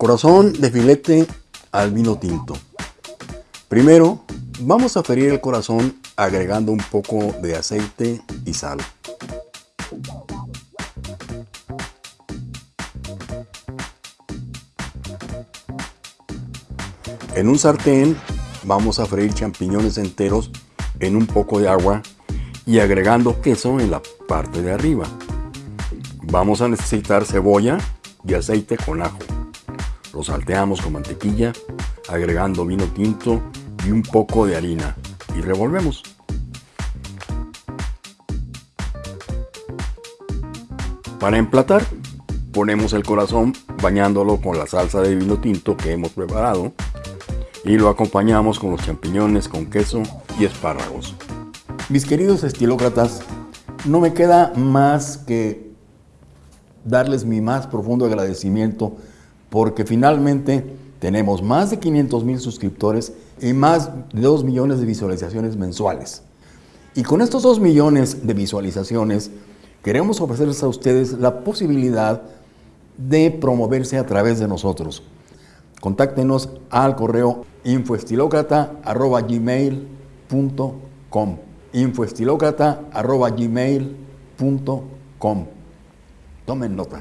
Corazón de filete al vino tinto. Primero, vamos a ferir el corazón agregando un poco de aceite y sal. En un sartén vamos a freír champiñones enteros en un poco de agua y agregando queso en la parte de arriba. Vamos a necesitar cebolla y aceite con ajo. Lo salteamos con mantequilla, agregando vino tinto y un poco de harina y revolvemos. Para emplatar, ponemos el corazón bañándolo con la salsa de vino tinto que hemos preparado y lo acompañamos con los champiñones con queso y espárragos. Mis queridos estilócratas, no me queda más que darles mi más profundo agradecimiento porque finalmente tenemos más de 500 mil suscriptores y más de 2 millones de visualizaciones mensuales. Y con estos 2 millones de visualizaciones queremos ofrecerles a ustedes la posibilidad de promoverse a través de nosotros. Contáctenos al correo infoestilocrata.gmail.com infoestilocrata.gmail.com Tomen nota.